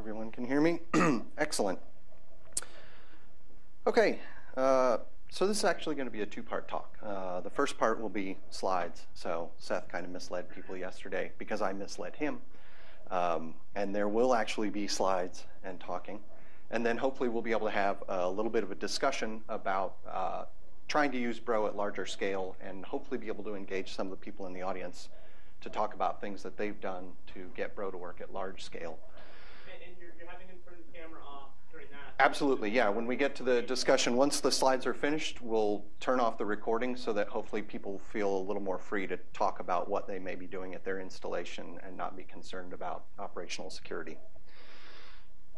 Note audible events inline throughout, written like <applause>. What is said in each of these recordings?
Everyone can hear me? <clears throat> Excellent. Okay, uh, so this is actually going to be a two-part talk. Uh, the first part will be slides. So Seth kind of misled people yesterday because I misled him. Um, and there will actually be slides and talking. And then hopefully we'll be able to have a little bit of a discussion about uh, trying to use Bro at larger scale and hopefully be able to engage some of the people in the audience to talk about things that they've done to get Bro to work at large scale. And, you're, you're having him turn the camera off during that? Absolutely, yeah. When we get to the discussion, once the slides are finished, we'll turn off the recording so that hopefully people feel a little more free to talk about what they may be doing at their installation and not be concerned about operational security.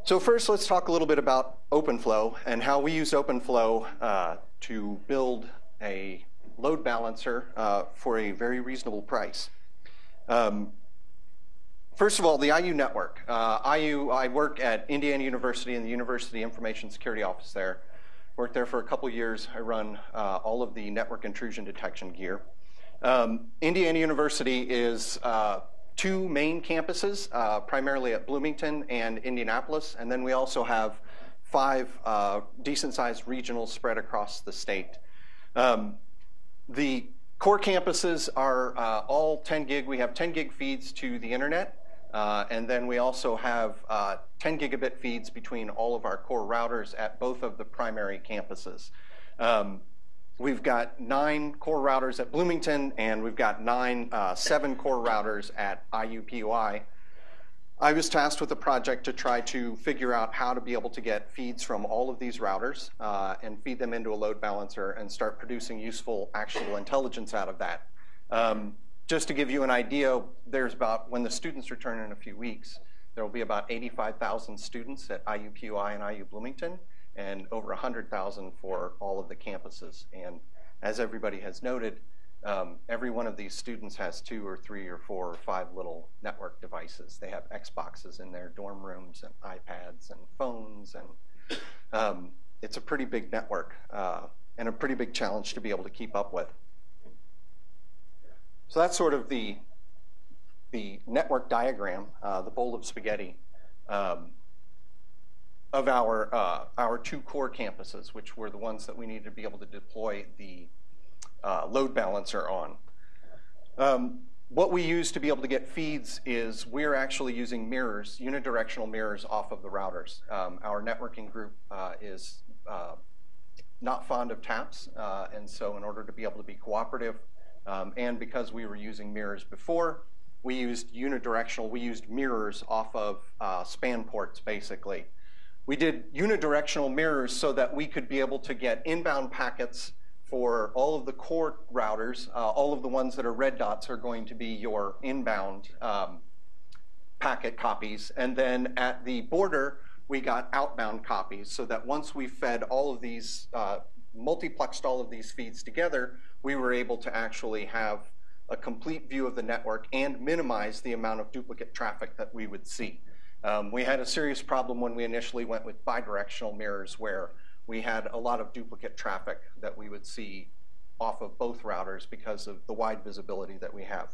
So first, let's talk a little bit about OpenFlow and how we use OpenFlow uh, to build a load balancer uh, for a very reasonable price. Um, first of all, the IU network. Uh, IU, I work at Indiana University in the University Information Security Office there. Worked there for a couple years. I run uh, all of the network intrusion detection gear. Um, Indiana University is uh, two main campuses, uh, primarily at Bloomington and Indianapolis, and then we also have five uh, decent-sized regionals spread across the state. Um, the core campuses are uh, all 10 gig. We have 10 gig feeds to the internet, uh, and then we also have uh, 10 gigabit feeds between all of our core routers at both of the primary campuses. Um, We've got nine core routers at Bloomington, and we've got nine, uh, seven core routers at IUPUI. I was tasked with a project to try to figure out how to be able to get feeds from all of these routers uh, and feed them into a load balancer and start producing useful, actionable intelligence out of that. Um, just to give you an idea, there's about, when the students return in a few weeks, there will be about 85,000 students at IUPUI and IU Bloomington and over 100,000 for all of the campuses. And as everybody has noted, um, every one of these students has two or three or four or five little network devices. They have Xboxes in their dorm rooms and iPads and phones, and um, it's a pretty big network uh, and a pretty big challenge to be able to keep up with. So that's sort of the, the network diagram, uh, the bowl of spaghetti. Um, of our, uh, our two core campuses, which were the ones that we needed to be able to deploy the uh, load balancer on. Um, what we use to be able to get feeds is we're actually using mirrors, unidirectional mirrors off of the routers. Um, our networking group uh, is uh, not fond of taps, uh, and so in order to be able to be cooperative, um, and because we were using mirrors before, we used unidirectional, we used mirrors off of uh, span ports, basically. We did unidirectional mirrors so that we could be able to get inbound packets for all of the core routers. Uh, all of the ones that are red dots are going to be your inbound um, packet copies. And then at the border, we got outbound copies so that once we fed all of these, uh, multiplexed all of these feeds together, we were able to actually have a complete view of the network and minimize the amount of duplicate traffic that we would see. Um, we had a serious problem when we initially went with bidirectional mirrors where we had a lot of duplicate traffic that we would see off of both routers because of the wide visibility that we have.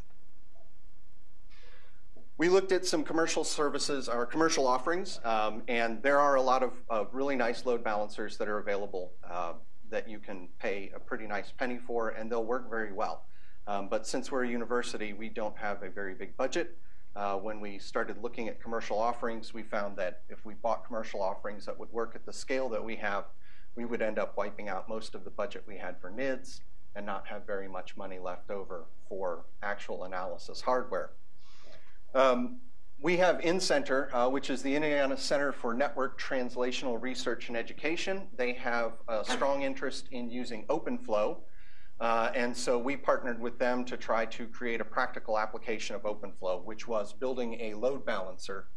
We looked at some commercial services, our commercial offerings, um, and there are a lot of, really nice load balancers that are available uh, that you can pay a pretty nice penny for, and they'll work very well. Um, but since we're a university, we don't have a very big budget, uh, when we started looking at commercial offerings, we found that if we bought commercial offerings that would work at the scale that we have, we would end up wiping out most of the budget we had for NIDS and not have very much money left over for actual analysis hardware. Um, we have InCNTRE, uh, which is the Indiana Center for Network Translational Research and Education. They have a strong interest in using OpenFlow uh, and so we partnered with them to try to create a practical application of OpenFlow, which was building a load balancer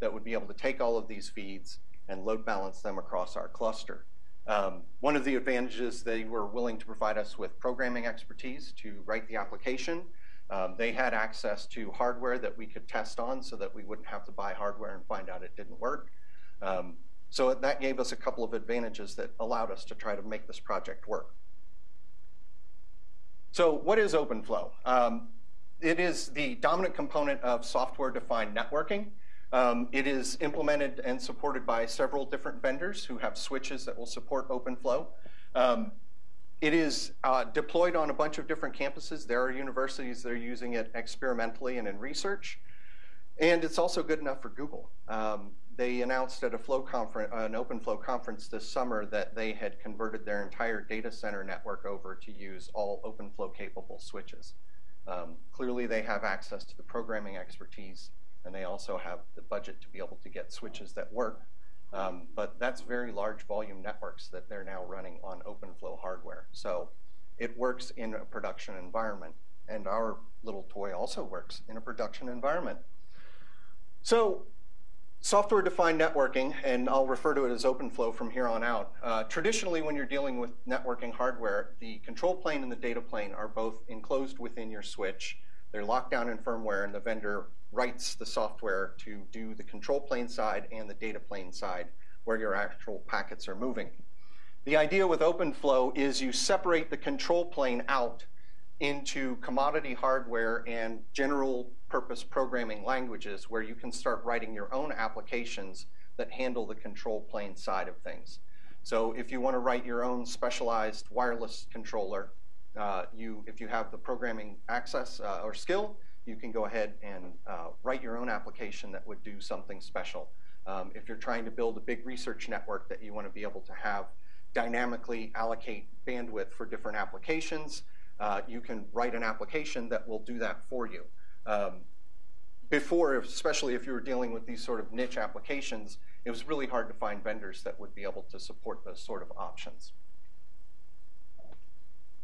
that would be able to take all of these feeds and load balance them across our cluster. Um, one of the advantages, they were willing to provide us with programming expertise to write the application. Um, they had access to hardware that we could test on so that we wouldn't have to buy hardware and find out it didn't work. Um, so that gave us a couple of advantages that allowed us to try to make this project work. So what is OpenFlow? Um, it is the dominant component of software-defined networking. Um, it is implemented and supported by several different vendors who have switches that will support OpenFlow. Um, it is uh, deployed on a bunch of different campuses. There are universities that are using it experimentally and in research. And it's also good enough for Google. Um, they announced at a flow conference, an OpenFlow conference this summer that they had converted their entire data center network over to use all OpenFlow capable switches. Um, clearly, they have access to the programming expertise, and they also have the budget to be able to get switches that work. Um, but that's very large volume networks that they're now running on OpenFlow hardware. So it works in a production environment, and our little toy also works in a production environment. So software-defined networking, and I'll refer to it as OpenFlow from here on out. Uh, traditionally, when you're dealing with networking hardware, the control plane and the data plane are both enclosed within your switch. They're locked down in firmware, and the vendor writes the software to do the control plane side and the data plane side where your actual packets are moving. The idea with OpenFlow is you separate the control plane out into commodity hardware and general purpose programming languages where you can start writing your own applications that handle the control plane side of things. So if you want to write your own specialized wireless controller, uh, you, if you have the programming access uh, or skill, you can go ahead and uh, write your own application that would do something special. Um, if you're trying to build a big research network that you want to be able to have dynamically allocate bandwidth for different applications, uh, you can write an application that will do that for you. Um, before, especially if you were dealing with these sort of niche applications, it was really hard to find vendors that would be able to support those sort of options.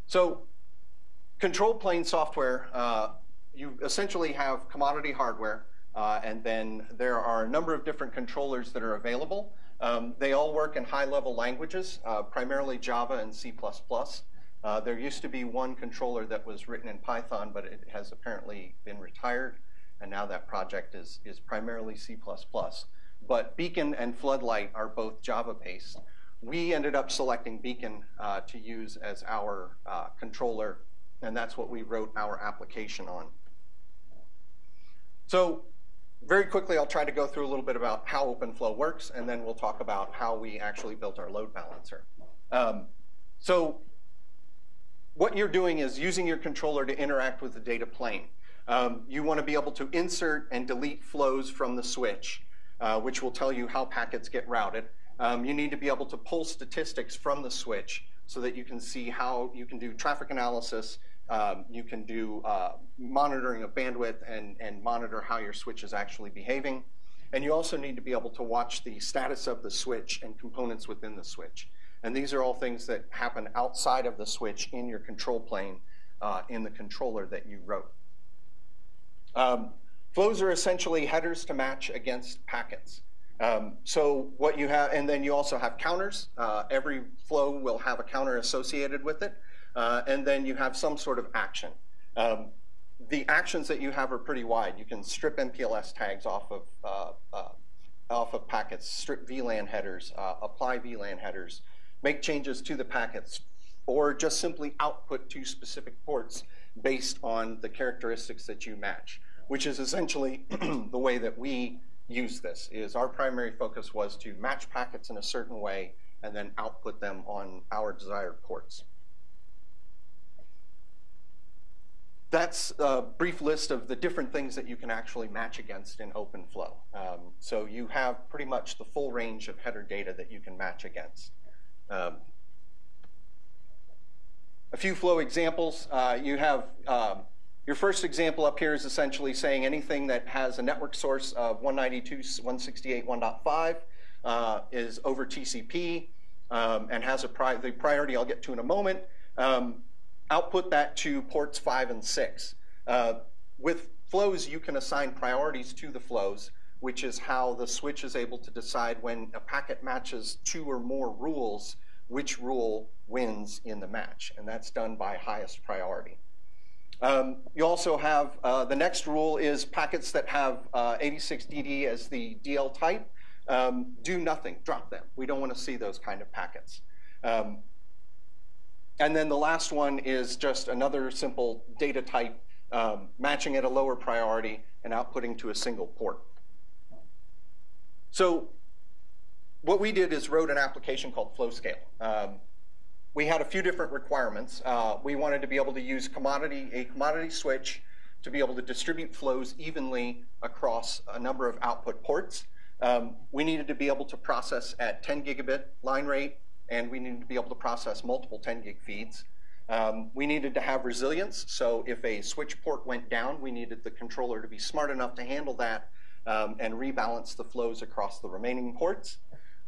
So control plane software, uh, you essentially have commodity hardware, uh, and then there are a number of different controllers that are available. Um, they all work in high-level languages, uh, primarily Java and C++. Uh, there used to be one controller that was written in Python, but it has apparently been retired, and now that project is, is primarily C++. But Beacon and Floodlight are both Java-based. We ended up selecting Beacon uh, to use as our uh, controller, and that's what we wrote our application on. So very quickly, I'll try to go through a little bit about how OpenFlow works, and then we'll talk about how we actually built our load balancer. Um, so what you're doing is using your controller to interact with the data plane. Um, you want to be able to insert and delete flows from the switch, uh, which will tell you how packets get routed. Um, you need to be able to pull statistics from the switch so that you can see how you can do traffic analysis, um, you can do uh, monitoring of bandwidth and, and monitor how your switch is actually behaving. And you also need to be able to watch the status of the switch and components within the switch. And these are all things that happen outside of the switch in your control plane uh, in the controller that you wrote. Um, flows are essentially headers to match against packets. Um, so what you have, and then you also have counters. Uh, every flow will have a counter associated with it. Uh, and then you have some sort of action. Um, the actions that you have are pretty wide. You can strip MPLS tags off of, uh, uh, off of packets, strip VLAN headers, uh, apply VLAN headers, make changes to the packets, or just simply output to specific ports based on the characteristics that you match, which is essentially <clears throat> the way that we use this, is our primary focus was to match packets in a certain way and then output them on our desired ports. That's a brief list of the different things that you can actually match against in OpenFlow. Um, so you have pretty much the full range of header data that you can match against. Um, a few flow examples. Uh, you have um, your first example up here is essentially saying anything that has a network source of 192.168.1.5 uh, is over TCP um, and has a pri the priority I'll get to in a moment. Output that to ports 5 and 6. Uh, with flows, you can assign priorities to the flows which is how the switch is able to decide when a packet matches two or more rules, which rule wins in the match. And that's done by highest priority. Um, you also have uh, the next rule is packets that have uh, 86DD as the DL type. Um, do nothing, drop them. We don't want to see those kind of packets. Um, and then the last one is just another simple data type, um, matching at a lower priority and outputting to a single port. So what we did is wrote an application called FlowScale. Um, we had a few different requirements. Uh, we wanted to be able to use commodity a commodity switch to be able to distribute flows evenly across a number of output ports. Um, we needed to be able to process at 10 gigabit line rate, and we needed to be able to process multiple 10 gig feeds. Um, we needed to have resilience, so if a switch port went down, we needed the controller to be smart enough to handle that um, and rebalance the flows across the remaining ports.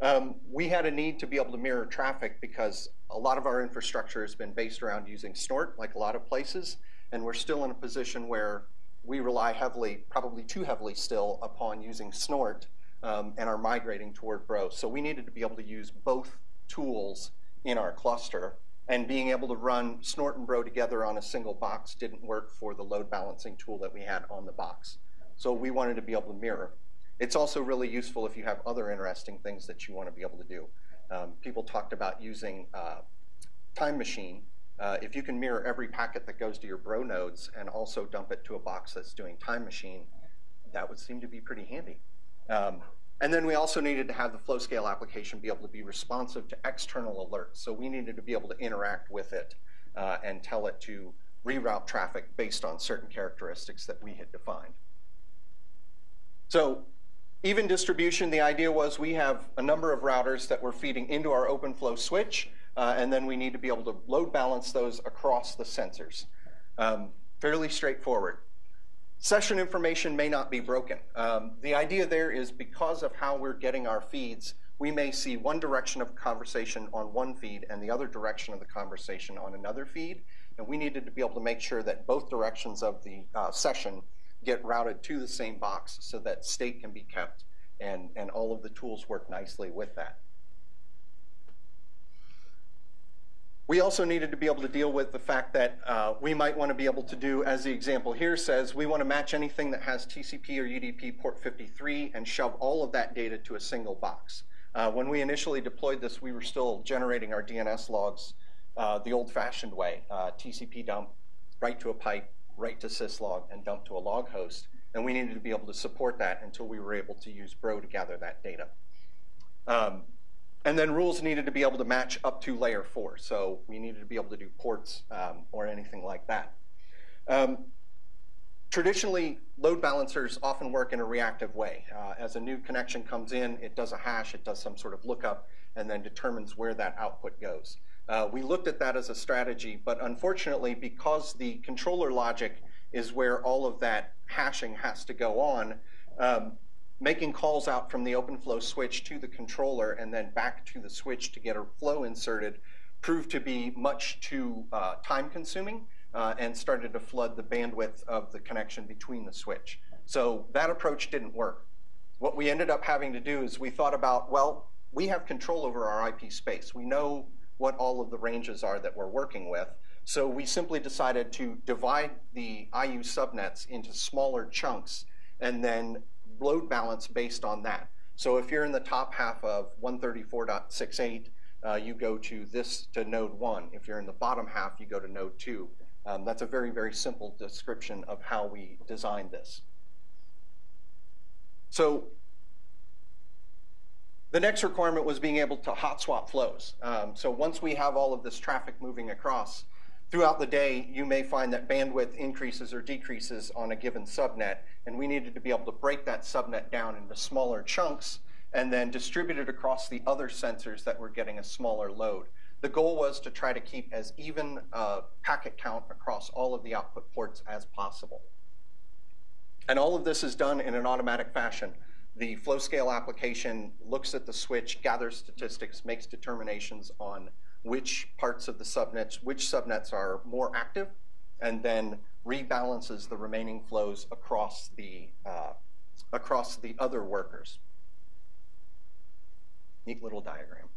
Um, we had a need to be able to mirror traffic because a lot of our infrastructure has been based around using Snort, like a lot of places, and we're still in a position where we rely heavily, probably too heavily still, upon using Snort um, and are migrating toward Bro. So we needed to be able to use both tools in our cluster, and being able to run Snort and Bro together on a single box didn't work for the load balancing tool that we had on the box. So we wanted to be able to mirror. It's also really useful if you have other interesting things that you want to be able to do. Um, people talked about using uh, Time Machine uh, if you can mirror every packet that goes to your bro nodes and also dump it to a box that's doing time machine, that would seem to be pretty handy. Um, and then we also needed to have the flow scale application be able to be responsive to external alerts. So we needed to be able to interact with it uh, and tell it to reroute traffic based on certain characteristics that we had defined. So even distribution, the idea was we have a number of routers that we're feeding into our OpenFlow switch, uh, and then we need to be able to load balance those across the sensors. Um, fairly straightforward. Session information may not be broken. Um, the idea there is because of how we're getting our feeds, we may see one direction of conversation on one feed and the other direction of the conversation on another feed. And we needed to be able to make sure that both directions of the uh, session get routed to the same box so that state can be kept and, and all of the tools work nicely with that. We also needed to be able to deal with the fact that uh, we might want to be able to do, as the example here says, we want to match anything that has TCP or UDP port 53 and shove all of that data to a single box. Uh, when we initially deployed this, we were still generating our DNS logs uh, the old-fashioned way, uh, TCP dump, write to a pipe, write to syslog, and dump to a log host. And we needed to be able to support that until we were able to use Bro to gather that data. Um, and then rules needed to be able to match up to layer four. So we needed to be able to do ports um, or anything like that. Um, traditionally, load balancers often work in a reactive way. Uh, as a new connection comes in, it does a hash, it does some sort of lookup, and then determines where that output goes. Uh, we looked at that as a strategy, but unfortunately, because the controller logic is where all of that hashing has to go on, um, making calls out from the OpenFlow switch to the controller and then back to the switch to get a flow inserted proved to be much too uh, time consuming uh, and started to flood the bandwidth of the connection between the switch. So that approach didn't work. What we ended up having to do is we thought about, well, we have control over our IP space. We know what all of the ranges are that we're working with. So we simply decided to divide the IU subnets into smaller chunks and then load balance based on that. So if you're in the top half of 134.68, uh, you go to this to node one. If you're in the bottom half, you go to node two. Um, that's a very, very simple description of how we designed this. So the next requirement was being able to hot swap flows. Um, so once we have all of this traffic moving across, throughout the day, you may find that bandwidth increases or decreases on a given subnet, and we needed to be able to break that subnet down into smaller chunks and then distribute it across the other sensors that were getting a smaller load. The goal was to try to keep as even a packet count across all of the output ports as possible. And all of this is done in an automatic fashion. The flow scale application looks at the switch, gathers statistics, makes determinations on which parts of the subnets, which subnets are more active, and then rebalances the remaining flows across the, uh, across the other workers. Neat little diagram.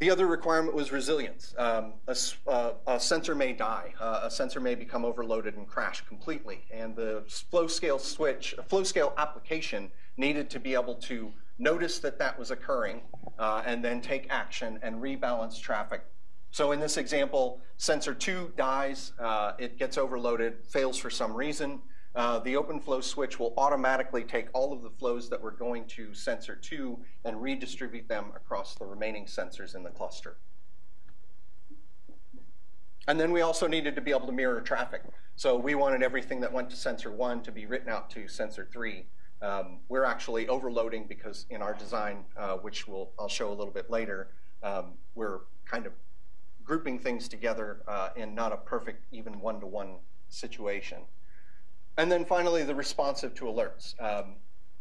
The other requirement was resilience. Um, a, uh, a, sensor may die. Uh, a sensor may become overloaded and crash completely. And the flow scale switch, flow scale application needed to be able to notice that that was occurring uh, and then take action and rebalance traffic. So in this example, sensor two dies, uh, it gets overloaded, fails for some reason. uh, the OpenFlow switch will automatically take all of the flows that were going to sensor 2 and redistribute them across the remaining sensors in the cluster. And then we also needed to be able to mirror traffic. So we wanted everything that went to sensor 1 to be written out to sensor 3. Um, we're actually overloading because in our design, uh, which we'll, I'll show a little bit later, um, we're kind of grouping things together uh, in not a perfect even one-to-one -one situation. And then finally, the responsive to alerts. Um,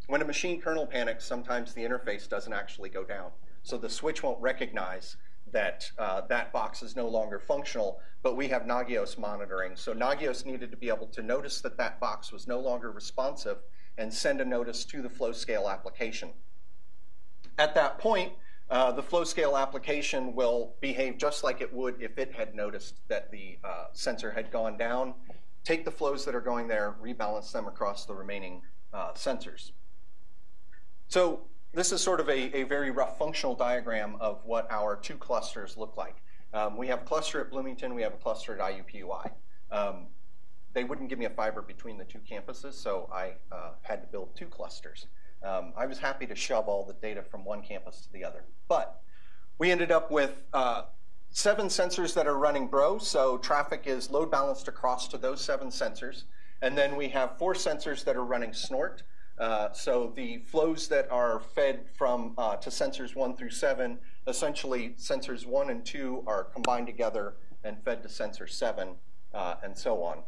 when a machine kernel panics, sometimes the interface doesn't actually go down. So the switch won't recognize that uh, that box is no longer functional, but we have Nagios monitoring. So Nagios needed to be able to notice that that box was no longer responsive and send a notice to the flow scale application. At that point, uh, the flow scale application will behave just like it would if it had noticed that the uh, sensor had gone down, take the flows that are going there, rebalance them across the remaining uh, sensors. So this is sort of a, a, very rough functional diagram of what our two clusters look like. Um, we have a cluster at Bloomington, we have a cluster at IUPUI. Um, they wouldn't give me a fiber between the two campuses, so I uh, had to build two clusters. Um, I was happy to shove all the data from one campus to the other. But we ended up with uh, seven sensors that are running Bro, so traffic is load balanced across to those seven sensors. And then we have four sensors that are running Snort. Uh, so the flows that are fed from uh, to sensors one through seven, essentially sensors one and two are combined together and fed to sensor seven, uh, and so on.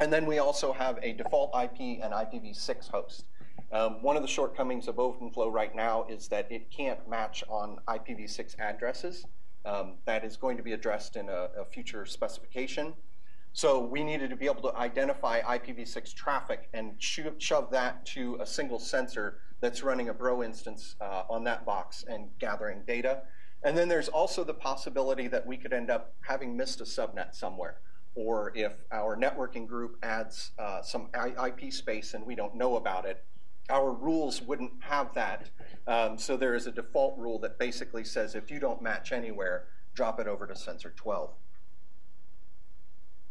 And then we also have a default IP and IPv6 host. Um, one of the shortcomings of OpenFlow right now is that it can't match on IPv6 addresses. Um, that is going to be addressed in a, a, future specification. So we needed to be able to identify IPv6 traffic and sho shove that to a single sensor that's running a Bro instance uh, on that box and gathering data. And then there's also the possibility that we could end up having missed a subnet somewhere or if our networking group adds uh, some IP space and we don't know about it, our rules wouldn't have that. Um, so there is a default rule that basically says if you don't match anywhere, drop it over to sensor 12.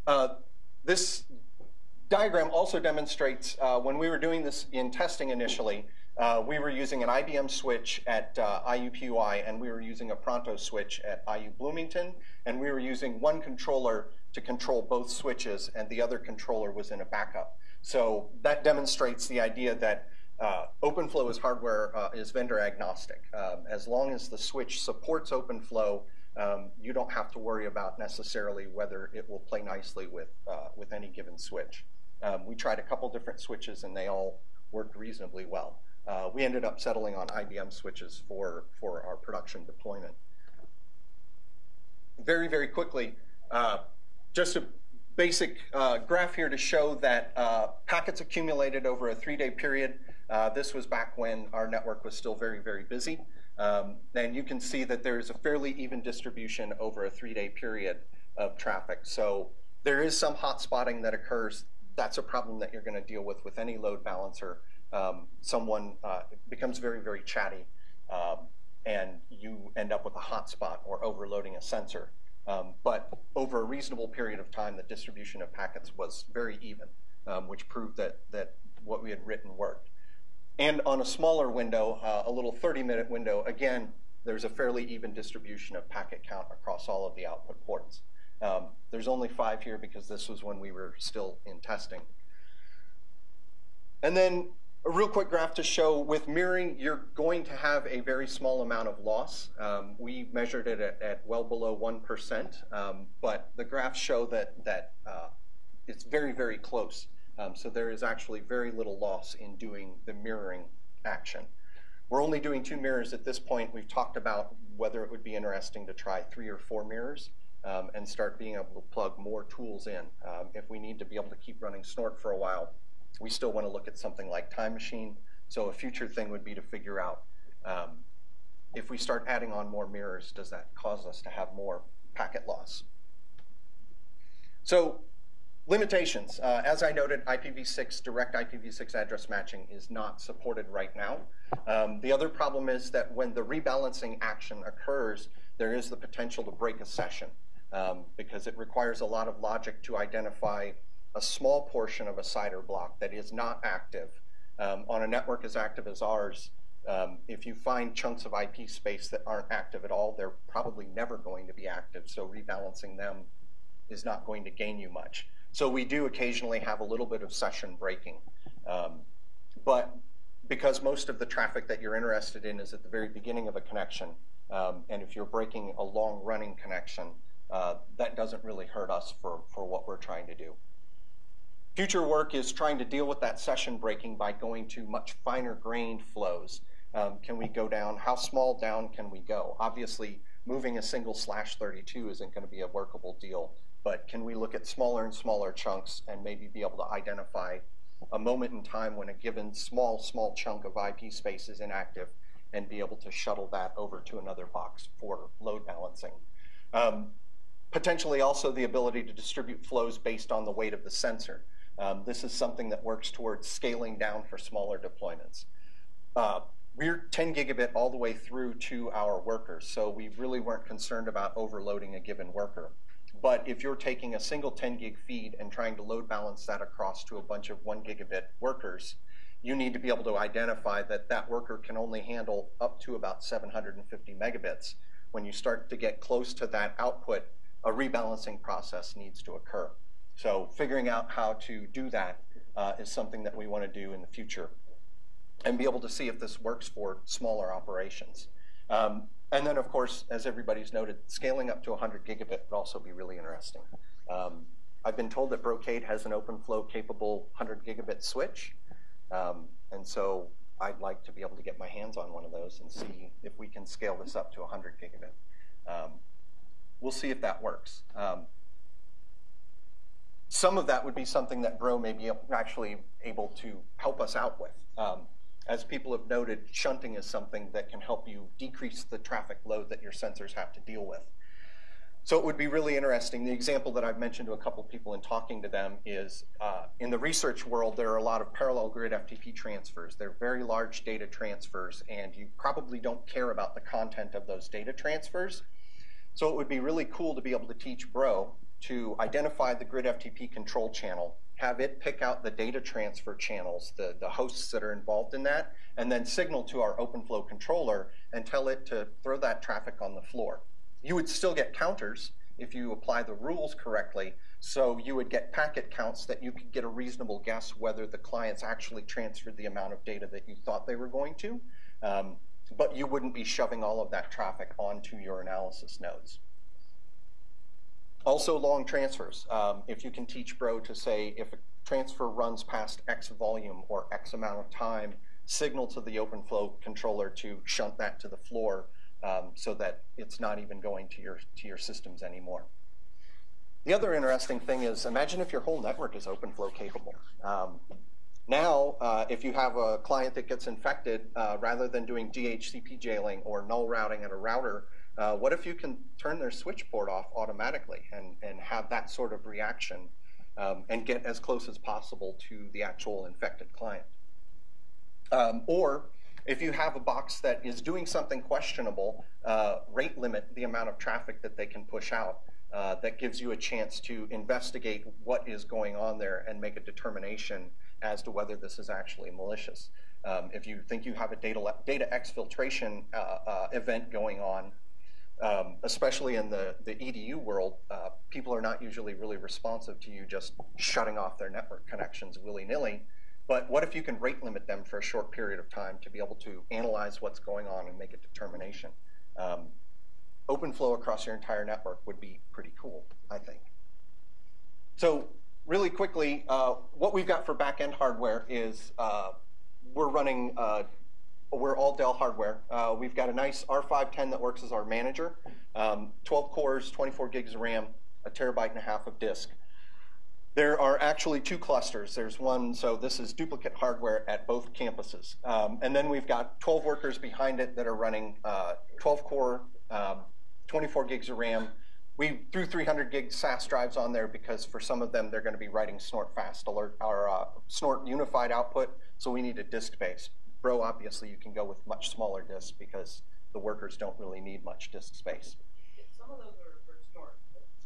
Uh, this diagram also demonstrates uh, when we were doing this in testing initially, uh, we were using an IBM switch at uh, IUPUI and we were using a Pronto switch at IU Bloomington and we were using one controller to control both switches and the other controller was in a backup. So that demonstrates the idea that uh, OpenFlow is hardware uh, is vendor agnostic. Um, as long as the switch supports OpenFlow, um, you don't have to worry about necessarily whether it will play nicely with uh, with any given switch. Um, we tried a couple different switches and they all worked reasonably well. Uh, we ended up settling on IBM switches for for our production deployment. Very very quickly, uh, just a basic uh, graph here to show that packets accumulated over a three-day period. Uh, this was back when our network was still very, very busy. Um, and you can see that there's a fairly even distribution over a three-day period of traffic. So there is some hot spotting that occurs. That's a problem that you're going to deal with with any load balancer. Um, someone uh, becomes very, very chatty, um, and you end up with a hotspot or overloading a sensor. Um, but over a reasonable period of time, the distribution of packets was very even, um, which proved that, that what we had written worked. And on a smaller window, uh, a little 30-minute window, again, there's a fairly even distribution of packet count across all of the output ports. Um, there's only five here because this was when we were still in testing. And then a real quick graph to show with mirroring, you're going to have a very small amount of loss. Um, we measured it at, at, well below 1%, um, but the graphs show that, that uh, it's very, very close. Um, so there is actually very little loss in doing the mirroring action. We're only doing two mirrors at this point. We've talked about whether it would be interesting to try three or four mirrors um, and start being able to plug more tools in. Um, if we need to be able to keep running Snort for a while, we still want to look at something like Time Machine. So a future thing would be to figure out um, if we start adding on more mirrors, does that cause us to have more packet loss? So Limitations. Uh, as I noted, IPv6, direct IPv6 address matching is not supported right now. Um, the other problem is that when the rebalancing action occurs, there is the potential to break a session um, because it requires a lot of logic to identify a small portion of a CIDR block that is not active um, on a network as active as ours, um, if you find chunks of IP space that aren't active at all, they're probably never going to be active. So rebalancing them is not going to gain you much. So we do occasionally have a little bit of session breaking. Um, but because most of the traffic that you're interested in is at the very beginning of a connection, um, and if you're breaking a long running connection, uh, that doesn't really hurt us for, for what we're trying to do. Future work is trying to deal with that session breaking by going to much finer grained flows. Um, can we go down? How small down can we go? Obviously, moving a single slash 32 isn't going to be a workable deal, but can we look at smaller and smaller chunks and maybe be able to identify a moment in time when a given small, small chunk of IP space is inactive and be able to shuttle that over to another box for load balancing. Um, potentially also the ability to distribute flows based on the weight of the sensor. Um, this is something that works towards scaling down for smaller deployments. Uh, we're 10 gigabit all the way through to our workers, so we really weren't concerned about overloading a given worker. But if you're taking a single 10 gig feed and trying to load balance that across to a bunch of 1 gigabit workers, you need to be able to identify that that worker can only handle up to about 750 megabits. When you start to get close to that output, a rebalancing process needs to occur. So figuring out how to do that uh, is something that we want to do in the future and be able to see if this works for smaller operations. Um, and then, of course, as everybody's noted, scaling up to 100 gigabit would also be really interesting. Um, I've been told that Brocade has an OpenFlow capable 100 gigabit switch. Um, and so I'd like to be able to get my hands on one of those and see if we can scale this up to 100 gigabit. Um, we'll see if that works. Some of that would be something that Bro may be actually able to help us out with. Um, as people have noted, shunting is something that can help you decrease the traffic load that your sensors have to deal with. So it would be really interesting. The example that I've mentioned to a couple people in talking to them is uh, in the research world, there are a lot of parallel grid FTP transfers. They're very large data transfers, and you probably don't care about the content of those data transfers. So it would be really cool to be able to teach Bro to identify the grid FTP control channel, have it pick out the data transfer channels, the, the hosts that are involved in that, and then signal to our OpenFlow controller and tell it to throw that traffic on the floor. You would still get counters if you apply the rules correctly, so you would get packet counts that you could get a reasonable guess whether the clients actually transferred the amount of data that you thought they were going to. Um, but you wouldn't be shoving all of that traffic onto your analysis nodes. Also long transfers. Um, if you can teach Bro to say if a transfer runs past X volume or X amount of time, signal to the OpenFlow controller to shunt that to the floor um, so that it's not even going to your, to your systems anymore. The other interesting thing is imagine if your whole network is OpenFlow capable. Um, now, uh, if you have a client that gets infected, uh, rather than doing DHCP jailing or null routing at a router, uh, what if you can turn their switchboard off automatically and, and have that sort of reaction um, and get as close as possible to the actual infected client? Um, or if you have a box that is doing something questionable, uh, rate limit the amount of traffic that they can push out. Uh, that gives you a chance to investigate what is going on there and make a determination as to whether this is actually malicious. Um, if you think you have a data, data exfiltration uh, uh event going on, um, especially in the, the EDU world, uh, people are not usually really responsive to you just shutting off their network connections willy-nilly. But what if you can rate limit them for a short period of time to be able to analyze what's going on and make a determination? Um, open flow across your entire network would be pretty cool, I think. So really quickly, uh, what we've got for back-end hardware is uh, we're running uh, we're all Dell hardware. Uh, we've got a nice R510 that works as our manager, um, 12 cores, 24 gigs of RAM, a terabyte and a half of disk. There are actually two clusters. There's one, so this is duplicate hardware at both campuses. Um, and then we've got 12 workers behind it that are running uh, 12 core, um, 24 gigs of RAM. We threw 300 gig SAS drives on there because for some of them, they're going to be writing snort fast alert or uh, snort unified output, so we need a disk base. Obviously, you can go with much smaller disks because the workers don't really need much disk space. Some of those are for snort.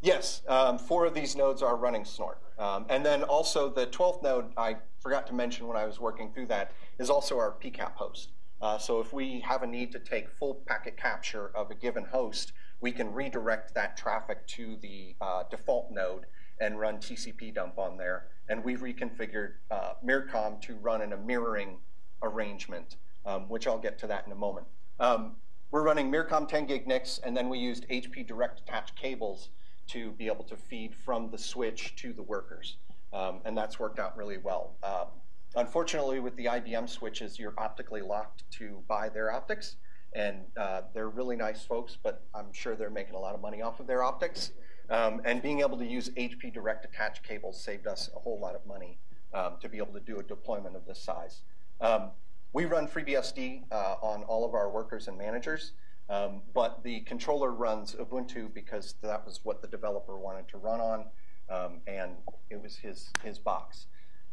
Yes, um, four of these nodes are running Snort. Um, and then also the 12th node, I forgot to mention when I was working through that, is also our PCAP host. Uh, so if we have a need to take full packet capture of a given host, we can redirect that traffic to the uh, default node and run TCP dump on there. And we've reconfigured uh, Myricom to run in a mirroring arrangement, um, which I'll get to that in a moment. Um, we're running Myricom 10 gig NICs, and then we used HP direct attached cables to be able to feed from the switch to the workers. Um, and that's worked out really well. Um, unfortunately, with the IBM switches, you're optically locked to buy their optics. And uh, they're really nice folks, but I'm sure they're making a lot of money off of their optics. Um, and being able to use HP direct attached cables saved us a whole lot of money um, to be able to do a deployment of this size. Um, we run FreeBSD uh, on all of our workers and managers. Um, but the controller runs Ubuntu because that was what the developer wanted to run on, um, and it was his, his box.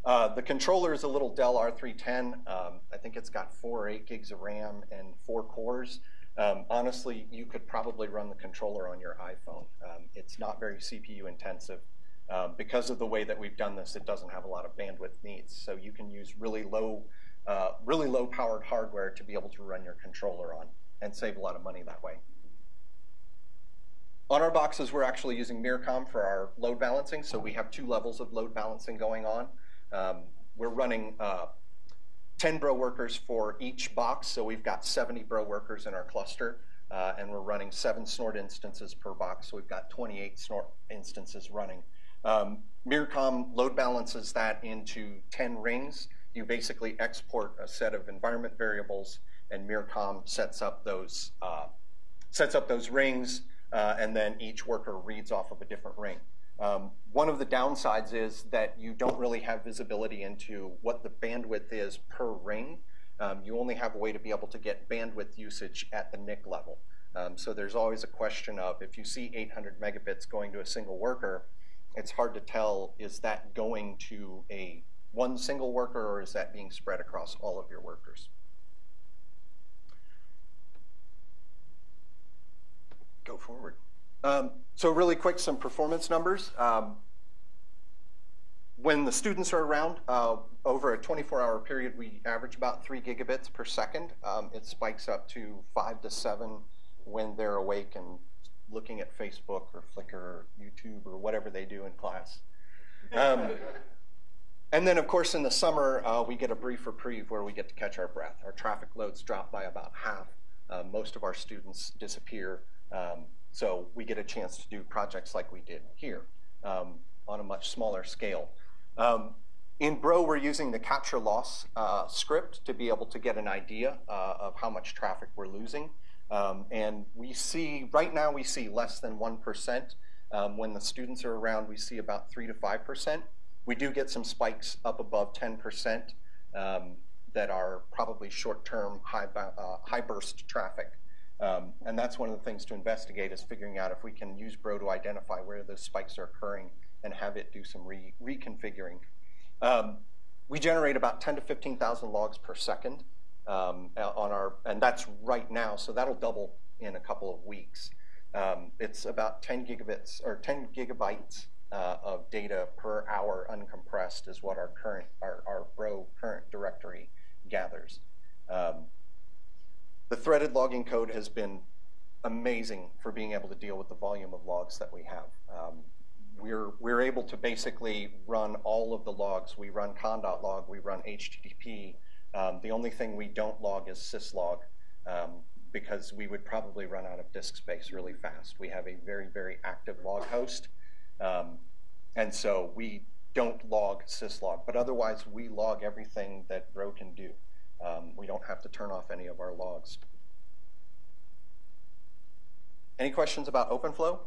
Uh, the controller is a little Dell R310. Um, I think it's got four or eight gigs of RAM and four cores. Um, honestly, you could probably run the controller on your iPhone. Um, it's not very CPU intensive. Um, because of the way that we've done this, it doesn't have a lot of bandwidth needs. So you can use really low, uh, really low powered hardware to be able to run your controller on and save a lot of money that way. On our boxes, we're actually using Myricom for our load balancing, so we have two levels of load balancing going on. Um, we're running uh, 10 Bro workers for each box, so we've got 70 Bro workers in our cluster, uh, and we're running seven Snort instances per box, so we've got 28 Snort instances running. Um, Myricom load balances that into 10 rings. You basically export a set of environment variables and Myricom sets up those uh, sets up those rings, uh, and then each worker reads off of a different ring. Um, one of the downsides is that you don't really have visibility into what the bandwidth is per ring. Um, you only have a way to be able to get bandwidth usage at the NIC level. Um, so there's always a question of if you see 800 megabits going to a single worker, it's hard to tell is that going to a one single worker or is that being spread across all of your workers? go forward. Um, so really quick, some performance numbers. Um, when the students are around, uh, over a 24-hour period, we average about 3 gigabits per second. Um, it spikes up to 5 to 7 when they're awake and looking at Facebook or Flickr or YouTube or whatever they do in class. And then, of course, in the summer, uh, we get a brief reprieve where we get to catch our breath. Our traffic loads drop by about half. Uh, most of our students disappear um, so we get a chance to do projects like we did here um, on a much smaller scale. Um, in Bro, we're using the capture loss uh, script to be able to get an idea uh, of how much traffic we're losing. Um, and we see, right now we see less than 1%. Um, when the students are around, we see about 3 to 5%. We do get some spikes up above 10% um, that are probably short-term high, uh, high burst traffic. Um, and that's one of the things to investigate is figuring out if we can use Bro to identify where those spikes are occurring and have it do some re reconfiguring. Um, we generate about 10 to 15,000 logs per second um, on our, and that's right now, so that'll double in a couple of weeks. Um, it's about 10 gigabits or 10 gigabytes uh, of data per hour uncompressed is what our current, our, our Bro current directory gathers. Um, the threaded logging code has been amazing for being able to deal with the volume of logs that we have. Um, we're, we're able to basically run all of the logs. We run conn.log, we run HTTP. Um, the only thing we don't log is syslog um, because we would probably run out of disk space really fast. We have a very, very active log host. Um, and so we don't log syslog, but otherwise we log everything that Bro can do. Um, we don't have to turn off any of our logs. Any questions about OpenFlow?